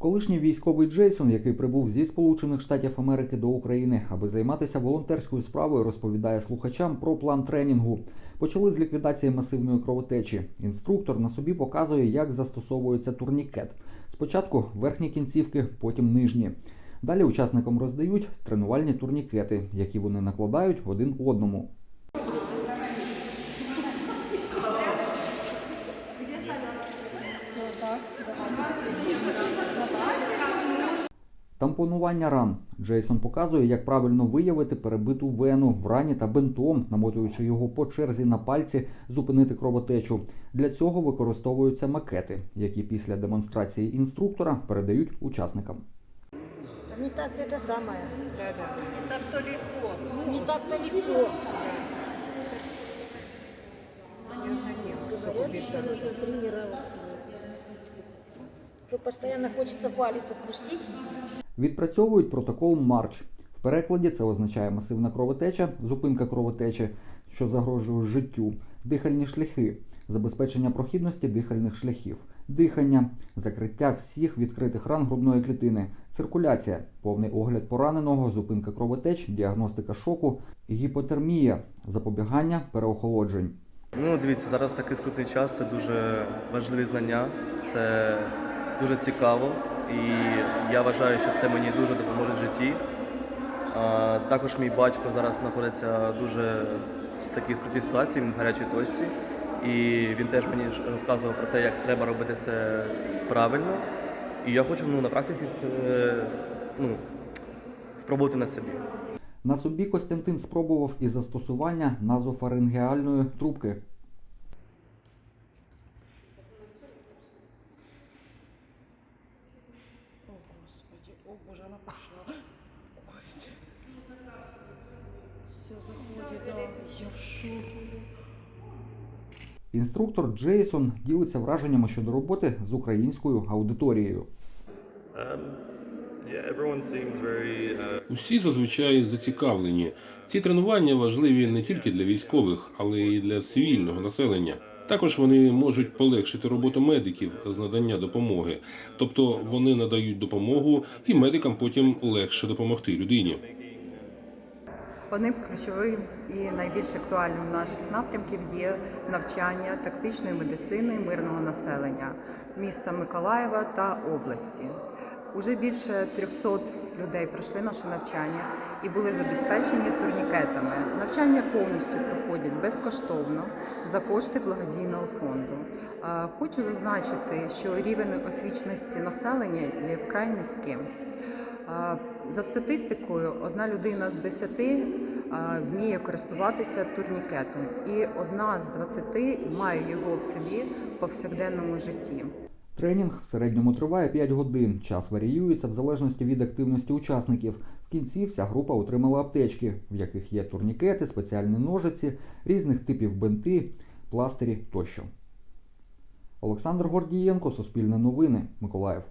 Колишній військовий Джейсон, який прибув зі Сполучених Штатів Америки до України, аби займатися волонтерською справою, розповідає слухачам про план тренінгу. Почали з ліквідації масивної кровотечі. Інструктор на собі показує, як застосовується турнікет. Спочатку верхні кінцівки, потім нижні. Далі учасникам роздають тренувальні турнікети, які вони накладають один одному. Все, так. Тампонування ран. Джейсон показує, як правильно виявити перебиту вену в рані та бинтом, намотуючи його по черзі на пальці, зупинити кровотечу. Для цього використовуються макети, які після демонстрації інструктора передають учасникам. Не так это самое. Да, да. Не так-то легко. Не так-то легко. Я знаю, что Говорят, что нужно тренироваться. Что постоянно хочется палец отпустить. Відпрацьовують протокол Марч. В перекладі це означає масивна кровотеча, зупинка кровотечі, що загрожує життю, дихальні шляхи, забезпечення прохідності дихальних шляхів, дихання, закриття всіх відкритих ран грудної клітини, циркуляція, повний огляд пораненого, зупинка кровотеч, діагностика шоку, гіпотермія, запобігання переохолоджень. Ну, дивіться, зараз такий скрутний час, це дуже важливі знання, це дуже цікаво, і я вважаю, що це мені дуже допоможе в житті. Також мій батько зараз знаходиться дуже в такій скрутній ситуації, в гарячій точці. І він теж мені розказував про те, як треба робити це правильно. І я хочу ну, на практиці це ну, спробувати на собі. На собі Костянтин спробував і застосування назофарингеальної трубки. Боже, она пошла. Костя. Все заходит, да. Я в шоке. Інструктор Джейсон ділиться враженнями щодо роботи з українською аудиторією. Um, uh, Усі зазвичай зацікавлені. Ці тренування важливі не тільки для військових, але й для цивільного населення. Також вони можуть полегшити роботу медиків з надання допомоги, тобто вони надають допомогу, і медикам потім легше допомогти людині. Одним з ключових і найбільш актуальним наших напрямків є навчання тактичної медицини мирного населення міста Миколаєва та області. Уже більше 300 людей пройшли наше навчання і були забезпечені турнікетами. Навчання повністю проходять безкоштовно за кошти благодійного фонду. Хочу зазначити, що рівень освіченості населення є вкрай низьким. За статистикою, одна людина з 10 вміє користуватися турнікетом, і одна з 20 має його в собі в повсякденному житті. Тренінг в середньому триває 5 годин. Час варіюється в залежності від активності учасників. В кінці вся група отримала аптечки, в яких є турнікети, спеціальні ножиці, різних типів бинти, пластирі тощо. Олександр Гордієнко, Суспільне новини, Миколаїв.